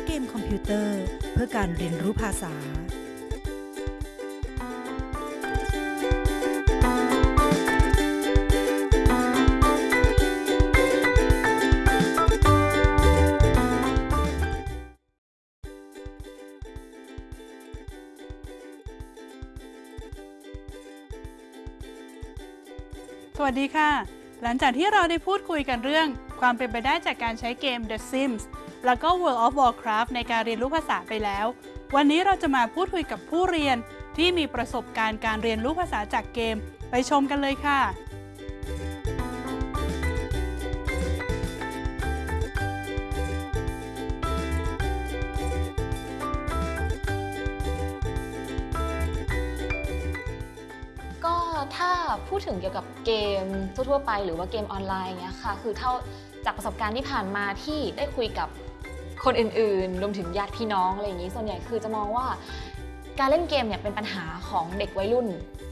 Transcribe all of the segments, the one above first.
โมจูล6การใช้เกมคอมพิวเตอร์ เพื่อการเรียนรู้ภาษา สวัสดีค่ะ หลังจากที่เราได้พูดคุยกันเรื่องความเป็นไปได้จากการใช้เกม The Sims แล้วก็ World of Warcraft ในการเรียนรู้ภาษาไปแล้ว วันนี้เราจะมาพูดคุยกับผู้เรียนที่มีประสบการณ์การเรียนรู้ภาษาจากเกม ไปชมกันเลยค่ะ ก็ถ้าพูดถึงเกี่ยวกับเกมทั่วๆไปหรือว่าเกมออนไลน์เงี้ยค่ะ คือเท่าจากประสบการณ์ที่ผ่านมาที่ได้คุยกับ คนอื่นๆ รวมถึงญาติพี่น้องอะไรอย่างนี้ ส่วนใหญ่คือจะมองว่า การเล่นเกมเนี่ยเป็นปัญหาของเด็กวัยรุ่น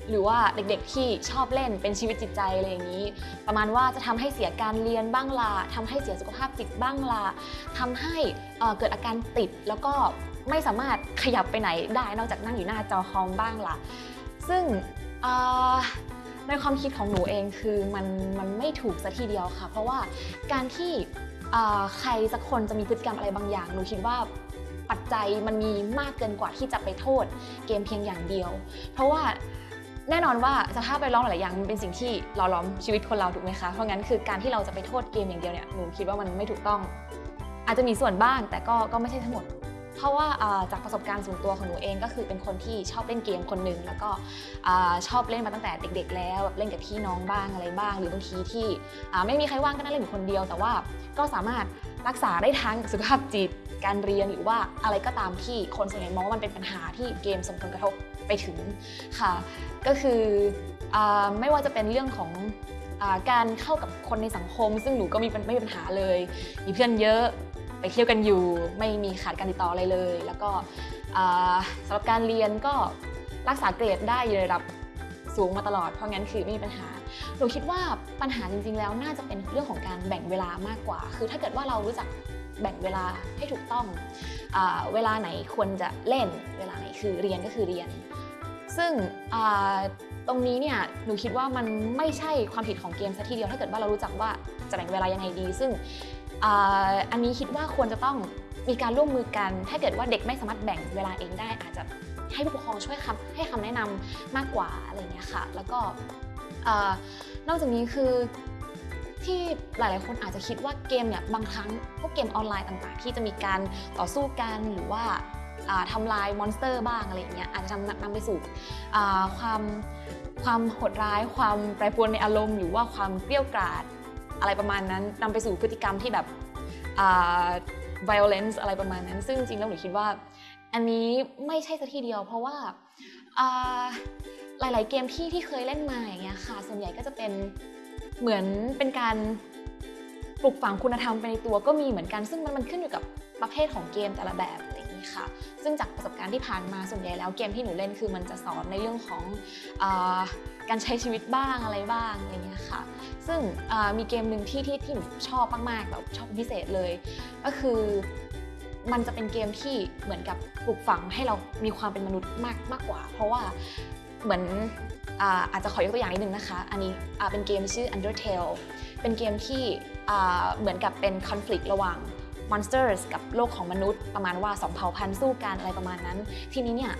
หรือว่าเด็กๆที่ชอบเล่นเป็นชีวิตจิตใจอะไรอย่างนี้ ประมาณว่าจะทำให้เสียการเรียนบ้างล่ะทำให้เสียสุขภาพจิตบ้างล่ะทำให้เกิดอาการติดแล้วก็ไม่สามารถขยับไปไหนได้นอกจากนั่งอยู่หน้าจอคอมบ้างล่ะซึ่งในความคิดของหนูเองคือมันมันไม่ถูกซะทีเดียวค่ะ เพราะว่าการที่ ใครสักคนจะมีพฤติกรรมอะไรบางอย่าง หนูคิดว่าปัจจัยมันมีมากเกินกว่าที่จะไปโทษเกมเพียงอย่างเดียว เพราะว่าแน่นอนว่าสภาพแวดล้อมหลายอย่างมันเป็นสิ่งที่หล่อล้อมชีวิตคนเราถูกไหมคะ เพราะงั้นคือการที่เราจะไปโทษเกมอย่างเดียวเนี่ยหนูคิดว่ามันไม่ถูกต้อง อาจจะมีส่วนบ้างแต่ก็ก็ไม่ใช่ทั้งหมด เพราะว่าจากประสบการณ์ส่วนตัวของหนูเองก็คือเป็นคนที่ชอบเล่นเกมคนหนึ่งแล้วก็ชอบเล่นมาตั้งแต่เด็ก ๆ แล้วแบบเล่นกับพี่น้องบ้างอะไรบ้าง หรือบางทีที่ไม่มีใครว่างก็นั่งเล่นอยู่คนเดียว แต่ว่าก็สามารถรักษาได้ทั้งสุขภาพจิตการเรียนหรือว่าอะไรก็ตามที่คนส่วนใหญ่มองว่ามันเป็นปัญหาที่เกมส่งผลกระทบไปถึงค่ะ ก็คืออไม่ว่าจะเป็นเรื่องของอการเข้ากับคนในสังคม ซึ่งหนูก็มีไม่มีปัญหาเลย มีเพื่อนเยอะ ไปเที่ยวกันอยู่ ไม่มีขาดการติดต่ออะไรเลย แล้วก็สำหรับการเรียนก็รักษาเกรดได้อยู่ในระดับสูงมาตลอด เพราะงั้นคือไม่มีปัญหา หนูคิดว่าปัญหาจริง ๆ แล้วน่าจะเป็นเรื่องของการแบ่งเวลามากกว่า คือถ้าเกิดว่าเรารู้จักแบ่งเวลาให้ถูกต้องอเวลาไหนควรจะเล่น เวลาไหนคือเรียนก็คือเรียน ซึ่งตรงนี้เนี่ยหนูคิดว่ามันไม่ใช่ความผิดของเกมซะทีเดียว ถ้าเกิดว่าเรารู้จักว่าจะแบ่งเวลายังไงดี ซึ่ง อันนี้คิดว่าควรจะต้องมีการร่วมมือกัน ถ้าเกิดว่าเด็กไม่สามารถแบ่งเวลาเองได้ อาจจะให้ผู้ปกครองช่วยคำให้คำแนะนำมากกว่าอะไรเงี้ยค่ะ แล้วก็นอกจากนี้คือที่หลาย ๆ คนอาจจะคิดว่าเกมเนี่ยบางครั้งพวกเกมออนไลน์ต่าง ๆ ที่จะมีการต่อสู้กันหรือว่าอ่าทำลายมอนสเตอร์บ้างอะไรเงี้ยอาจจะนำนำไปสู่ความความโหดร้าย ความแปรปรวนในอารมณ์ หรือว่าความเกลี้ยวกราด อะไรประมาณนั้นนำไปสู่พฤติกรรมที่แบบ violence อะไรประมาณนั้น ซึ่งจริงๆแล้วหนูคิดว่า อันนี้ไม่ใช่ซะทีเดียว เพราะว่าหลาย ๆ เกมที่ที่เคยเล่นมาอย่างเงี้ยค่ะ ส่วนใหญ่ก็จะเป็นเหมือนเป็นการปลูกฝังคุณธรรมไปในตัวก็มีเหมือนกัน ซึ่งมันมันขึ้นอยู่กับประเภทของเกมแต่ละแบบ นี้ค่ะ ซึ่งจากประสบการณ์ที่ผ่านมาส่วนใหญ่แล้วเกมที่หนูเล่นคือมันจะสอนในเรื่องของอการใช้ชีวิตบ้างอะไรบ้างอะไรเงี้ยค่ะ ซึ่งมีเกมหนึ่งที่ที่ที่หนูชอบมากๆแบบชอบพิเศษเลย ก็คือมันจะเป็นเกมที่เหมือนกับปลูกฝังให้เรามีความเป็นมนุษย์มากมากกว่า เพราะว่าเหมือนอาอาจจะขอยกตัวอย่างนิดนึงนะคะ อันนี้เป็นเกมชื่อ Undertale เป็นเกมที่เหมือนกับเป็นคอน FLICT ระหว่าง Monsters กับโลกของมนุษย์ ประมาณว่าสองเผ่าพันธุ์สู้กันอะไรประมาณนั้น ทีนี้เนี่ย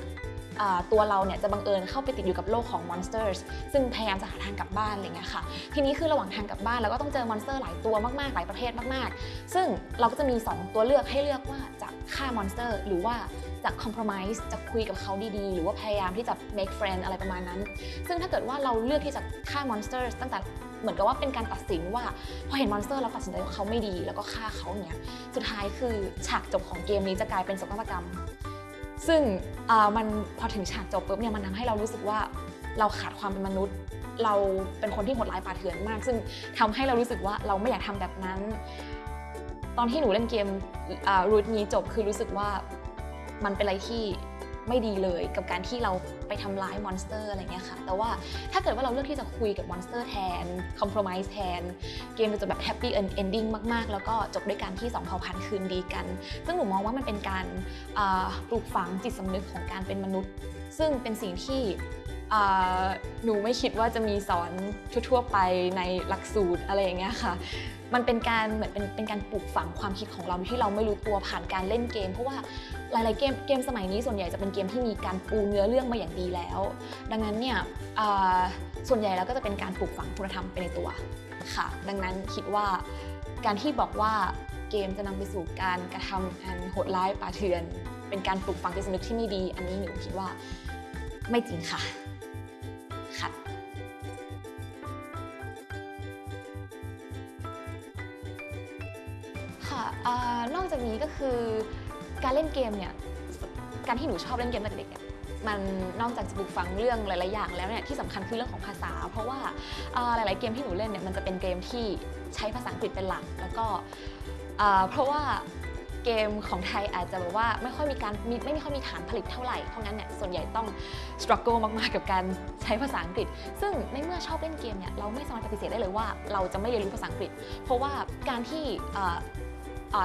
ตัวเราเนี่ยจะบังเอิญเข้าไปติดอยู่กับโลกของ Monsters ซึ่งพยายามจะหาทางกลับบ้านอะไรเงี้ยค่ะ ทีนี้คือระหว่างทางกลับบ้านเราก็ต้องเจอ monster หลายตัวมากๆ หลายประเภทมากๆ ซึ่งเราก็จะมี 2 ตัวเลือกให้เลือกว่าจะฆ่า monster หรือว่า จะ compromise จะคุยกับเขาดีๆ หรือว่าพยายามที่จะ make friend อะไรประมาณนั้น ซึ่งถ้าเกิดว่าเราเลือกที่จะฆ่ามอนสเตอร์ตั้งแต่เหมือนกับว่าเป็นการตัดสินว่าพอเห็นมอนสเตอร์เราตัดสินใจว่าเขาไม่ดีแล้วก็ฆ่าเขาอย่างเงี้ยสุดท้ายคือฉากจบของเกมนี้จะกลายเป็นโศกนาฏกรรม ซึ่งมันพอถึงฉากจบปุ๊บเนี่ยมันทำให้เรารู้สึกว่าเราขาดความเป็นมนุษย์ เราเป็นคนที่โหดร้ายป่าเถื่อนมาก ซึ่งทำให้เรารู้สึกว่าเราไม่อยากทำแบบนั้น ตอนที่หนูเล่นเกมroute นี้จบคือรู้สึกว่า มันเป็นอะไรที่ไม่ดีเลยกับการที่เราไปทำร้ายมอนสเตอร์อะไรเงี้ยค่ะ แต่ว่าถ้าเกิดว่าเราเลือกที่จะคุยกับมอนสเตอร์แทนคอม p r o m i s e แทน เกมจะจบแบบ happy ending มาก ๆ แล้วก็จบด้วยการที่สองเผ่าพันธุ์คืนดีกัน ซึ่งหนูมองว่ามันเป็นการปลูกฝังจิตสำนึกของการเป็นมนุษย์ ซึ่งเป็นสิ่งที่หนูไม่คิดว่าจะมีสอนทั่วๆไปในหลักสูตรอะไรอย่างเงี้ยค่ะ มันเป็นการเหมือนเป็นเป็นการปลูกฝังความคิดของเราที่เราไม่รู้ตัวผ่านการเล่นเกม เพราะว่า หลาย ๆ เกมเกมสมัยนี้ส่วนใหญ่จะเป็นเกมที่มีการปูเนื้อเรื่องมาอย่างดีแล้ว ดังนั้นเนี่ยส่วนใหญ่แล้วก็จะเป็นการปลูกฝังคุณธรรมไปในตัวค่ะ ดังนั้นคิดว่าการที่บอกว่าเกมจะนำไปสู่การกระทำอันโหดร้ายป่าเถื่อน เป็นการปลูกฝังจิตสำนึกที่ไม่ดี อันนี้หนูคิดว่าไม่จริงค่ะค่ะค่ะอานอกจากนี้ก็คือ การเล่นเกมเนี่ย การที่หนูชอบเล่นเกมตั้งแต่เด็กเนี่ยมันนอกจากจะปลูกฝังเรื่องหลาย ๆ อย่างแล้วเนี่ยที่สำคัญคือเรื่องของภาษา เพราะว่าหลาย ๆ เกมที่หนูเล่นเนี่ยมันจะเป็นเกมที่ใช้ภาษาอังกฤษเป็นหลัก แล้วก็เพราะว่าเกมของไทยอาจจะแบบว่าไม่ค่อยมีการมีไม่ค่อยมีฐานผลิตเท่าไหร่เพราะงั้นเนี่ยส่วนใหญ่ต้อง struggle มากๆกับการใช้ภาษาอังกฤษ ซึ่งในเมื่อชอบเล่นเกมเนี่ยเราไม่สามารถปฏิเสธได้เลยว่าเราจะไม่เรียนรู้ภาษาอังกฤษ เพราะว่าการที่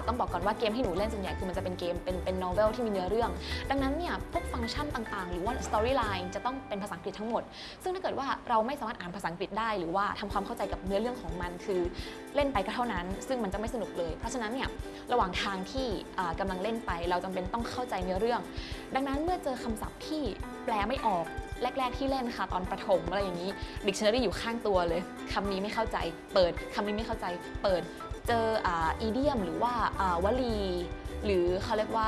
ต้องบอกก่อนว่าเกมที่หนูเล่นส่วนใหญ่คือมันจะเป็นเกมเป็นเป็นโนเวลที่มีเนื้อเรื่อง ดังนั้นเนี่ยพวกฟังก์ชันต่างๆ หรือว่าสตอรี่ไลน์จะต้องเป็นภาษาอังกฤษทั้งหมด ซึ่งถ้าเกิดว่าเราไม่สามารถอ่านภาษาอังกฤษได้ หรือว่าทำความเข้าใจกับเนื้อเรื่องของมันคือเล่นไปก็เท่านั้น ซึ่งมันจะไม่สนุกเลย เพราะฉะนั้นเนี่ยระหว่างทางที่อ่ากำลังเล่นไป เราจำเป็นต้องเข้าใจเนื้อเรื่อง ดังนั้นเมื่อเจอคำศัพท์ที่แปลไม่ออกแรก ๆ ที่เล่นค่ะตอนประถมอะไรอย่างนี้ dictionary อยู่ข้างตัวเลยคำนี้ไม่เข้าใจ เปิดคำนี้ไม่เข้าใจ เปิด เจออีเดียมหรือว่าวลี หรือเขาเรียกว่า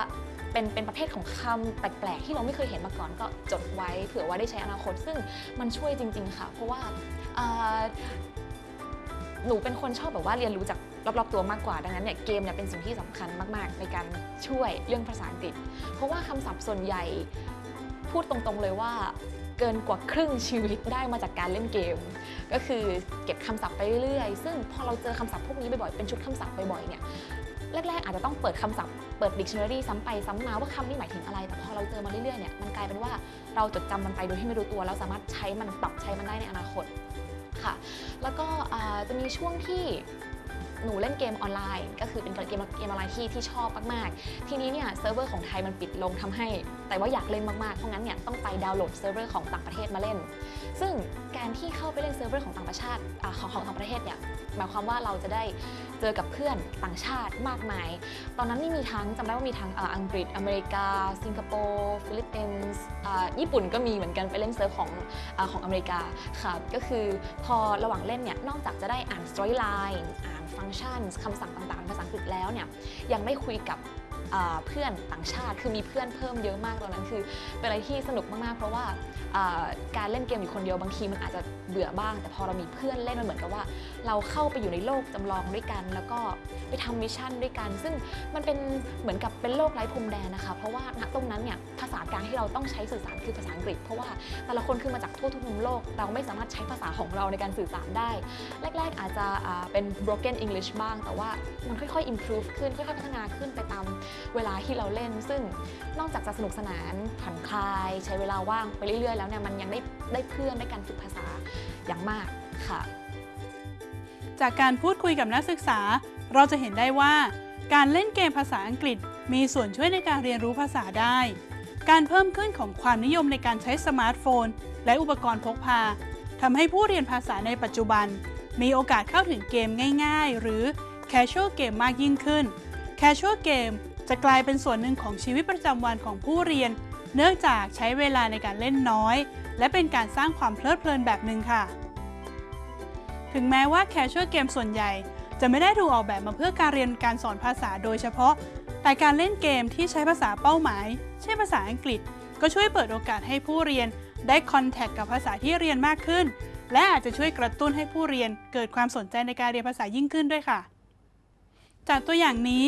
เป็นเป็นประเภทของคำแปลกๆ ที่เราไม่เคยเห็นมาก่อนก็จดไว้เผื่อว่าได้ใช้อนาคต ซึ่งมันช่วยจริง ๆ ค่ะ เพราะว่าอ่าหนูเป็นคนชอบแบบว่าเรียนรู้จากรอบๆตัวมากกว่า ดังนั้นเนี่ยเกมเนี่ยเป็นสิ่งที่สำคัญมากๆ ในการช่วยเรื่องภาษาอังกฤษ เพราะว่าคำศัพท์ส่วนใหญ่พูดตรงๆเลยว่า เกินกว่าครึ่งชีวิตได้มาจากการเล่นเกม ก็คือเก็บคำศัพท์ไปเรื่อยซึ่งพอเราเจอคำศัพท์พวกนี้บ่อยๆเป็นชุดคำศัพท์บ่อยๆเนี่ยแรกๆอาจจะต้องเปิดคำศัพท์เปิด dictionary ซ้ำไปซ้ำมาว่าคำนี้หมายถึงอะไร แต่พอเราเจอมาเรื่อยๆเนี่ยมันกลายเป็นว่าเราจดจำมันไปโดยที่ไม่รู้ตัว แล้วสามารถใช้มันปรับใช้มันได้ในอนาคตค่ะ แล้วก็อ่าจะมีช่วงที่ หนูเล่นเกมออนไลน์ ก็คือเป็นเกมเกมออนไลน์ที่ที่ชอบมากๆ ทีนี้เนี่ยเซิร์ฟเวอร์ของไทยมันปิดลงทำให้ แต่ว่าอยากเล่นมากๆ เพราะงั้นเนี่ยต้องไปดาวน์โหลดเซิร์ฟเวอร์ของต่างประเทศมาเล่น ซึ่งการที่เข้าไปเล่นเซิร์ฟเวอร์ของต่างประเทศอ่าของของต่างประเทศเนี่ยหมายความว่าเราจะได้เจอกับเพื่อนต่างชาติมากมาย ตอนนั้นนี่มีทั้งจำได้ว่ามีทั้งอังกฤษอเมริกา สิงคโปร์ เป็นญี่ปุ่นก็มีเหมือนกันไปเล่นเซิร์ฟของอของอเมริกาค่ะก็คือพอระหว่างเล่นเนี่ยนอกจากจะได้อ่าน storyline อ่านฟังก์ชันคำสั่งต่างๆ ภาษาอังกฤษแล้วเนี่ยยังได้คุยกับเพื่อนต่างชาติคือมีเพื่อนเพิ่มเยอะมากตอนนั้นคือเป็นอะไรที่สนุกมากๆ เพราะว่าการเล่นเกมอยู่คนเดียวบางทีมันอาจจะเบื่อบ้าง แต่พอเรามีเพื่อนเล่นมันเหมือนกับว่า เราเข้าไปอยู่ในโลกจำลองด้วยกัน แล้วก็ไปทำ mission ด้วยกัน ซึ่งมันเป็นเหมือนกับเป็นโลกไร้พรมแดนนะคะ เพราะว่าณตรงนั้นเนี่ยภาษากลางที่เราต้องใช้สื่อสารคือภาษาอังกฤษ เพราะว่าแต่ละคนคือมาจากทั่วทุกมุมโลก เราไม่สามารถใช้ภาษาของเราในการสื่อสารได้ แรก ๆ อาจจะเป็น broken English บ้าง แต่ว่ามันค่อยๆ improve ขึ้นค่อยๆ พัฒนาขึ้นไปตามเวลาที่เราเล่น ซึ่งนอกจากจะสนุกสนานผ่อนคลาย ใช้เวลาว่างไปเรื่อยๆ แล้วเนี่ยมันยังได้ได้เพื่อนได้การฝึกภาษาอย่างมากค่ะ จากการพูดคุยกับนักศึกษา เราจะเห็นได้ว่า การเล่นเกมภาษาอังกฤษ มีส่วนช่วยในการเรียนรู้ภาษาได้ การเพิ่มขึ้นของความนิยมในการใช้สมาร์ทโฟน และอุปกรณ์พกพาทำให้ผู้เรียนภาษาในปัจจุบัน มีโอกาสเข้าถึงเกมง่ายๆ หรือ casual game มากยิ่งขึ้น casual game จะกลายเป็นส่วนหนึ่งของชีวิตประจำวันของผู้เรียน เนื่องจากใช้เวลาในการเล่นน้อย และเป็นการสร้างความเพลิดเพลินแบบหนึ่งค่ะ ถึงแม้ว่า casual game ส่วนใหญ่ จะไม่ได้ถูกออกแบบมาเพื่อการเรียนการสอนภาษาโดยเฉพาะ แต่การเล่นเกมที่ใช้ภาษาเป้าหมาย เช่นภาษาอังกฤษ ก็ช่วยเปิดโอกาสให้ผู้เรียนได้คอนแทคกับภาษาที่เรียนมากขึ้น และอาจจะช่วยกระตุ้นให้ผู้เรียนเกิดความสนใจในการเรียนภาษายิ่งขึ้นด้วยค่ะ จากตัวอย่างนี้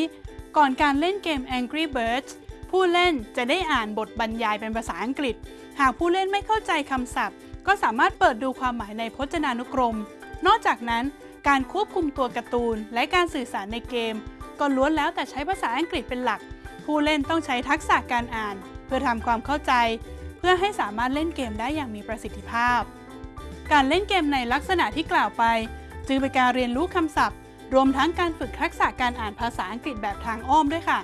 ก่อนการเล่นเกม Angry Birds ผู้เล่นจะได้อ่านบทบรรยายเป็นภาษาอังกฤษ หากผู้เล่นไม่เข้าใจคำศัพท์ ก็สามารถเปิดดูความหมายในพจนานุกรม นอกจากนั้น การควบคุมตัวการ์ตูน และการสื่อสารในเกม ก็ล้วนแล้วแต่ใช้ภาษาอังกฤษเป็นหลัก ผู้เล่นต้องใช้ทักษะการอ่าน เพื่อทำความเข้าใจ เพื่อให้สามารถเล่นเกมได้อย่างมีประสิทธิภาพ การเล่นเกมในลักษณะที่กล่าวไป จึงเป็นการเรียนรู้คำศัพท์ รวมทั้งการฝึกทักษะการอ่านภาษาอังกฤษแบบทางอ้อมด้วยค่ะ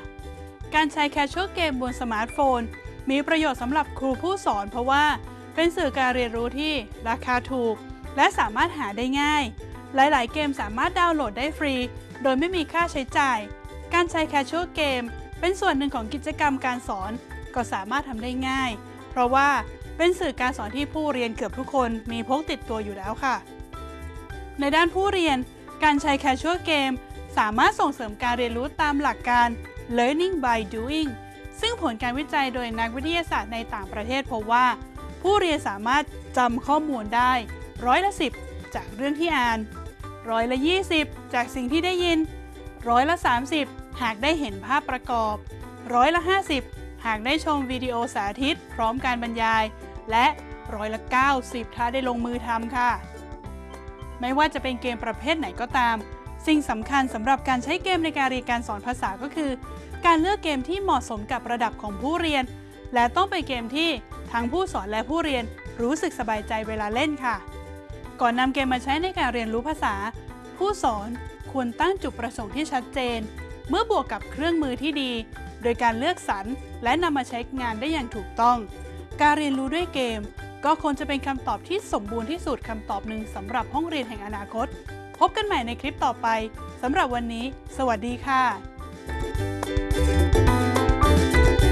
การใช้ casual game บนสมาร์ทโฟน มีประโยชน์สำหรับครูผู้สอนเพราะว่า เป็นสื่อการเรียนรู้ที่ราคาถูก และสามารถหาได้ง่าย หลายๆ เกมสามารถดาวน์โหลดได้ฟรี โดยไม่มีค่าใช้จ่าย การใช้แคชชวลเกมเป็นส่วนหนึ่งของกิจกรรมการสอน ก็สามารถทำได้ง่าย เพราะว่าเป็นสื่อการสอนที่ผู้เรียนเกือบทุกคนมีพกติดตัวอยู่แล้วค่ะ ในด้านผู้เรียน การใช้แคชชวลเกมสามารถส่งเสริมการเรียนรู้ตามหลักการ learning by doing ซึ่งผลการวิจัยโดยนักวิทยาศาสตร์ในต่างประเทศพบว่า ผู้เรียนสามารถจำข้อมูลได้ ร้อยละ 10 จากเรื่องที่อ่าน ร้อยละ 20 จากสิ่งที่ได้ยิน ร้อยละ 30 หากได้เห็นภาพประกอบ ร้อยละ 50 หากได้ชมวิดีโอสาธิต พร้อมการบรรยาย และร้อยละ 90 ถ้าได้ลงมือทำค่ะ ไม่ว่าจะเป็นเกมประเภทไหนก็ตาม สิ่งสำคัญสำหรับการใช้เกมในการเรียนการสอนภาษาก็คือ การเลือกเกมที่เหมาะสมกับระดับของผู้เรียน และต้องเป็นเกมที่ทั้งผู้สอนและผู้เรียนรู้สึกสบายใจเวลาเล่นค่ะ ก่อนนำเกมมาใช้ในการเรียนรู้ภาษา ผู้สอนควรตั้งจุดประสงค์ที่ชัดเจน เมื่อบวกกับเครื่องมือที่ดี โดยการเลือกสรรและนำมาใช้งานได้อย่างถูกต้อง การเรียนรู้ด้วยเกม ก็ควรจะเป็นคำตอบที่สมบูรณ์ที่สุดคำตอบหนึ่งสำหรับห้องเรียนแห่งอนาคต พบกันใหม่ในคลิปต่อไปสำหรับวันนี้ สวัสดีค่ะ you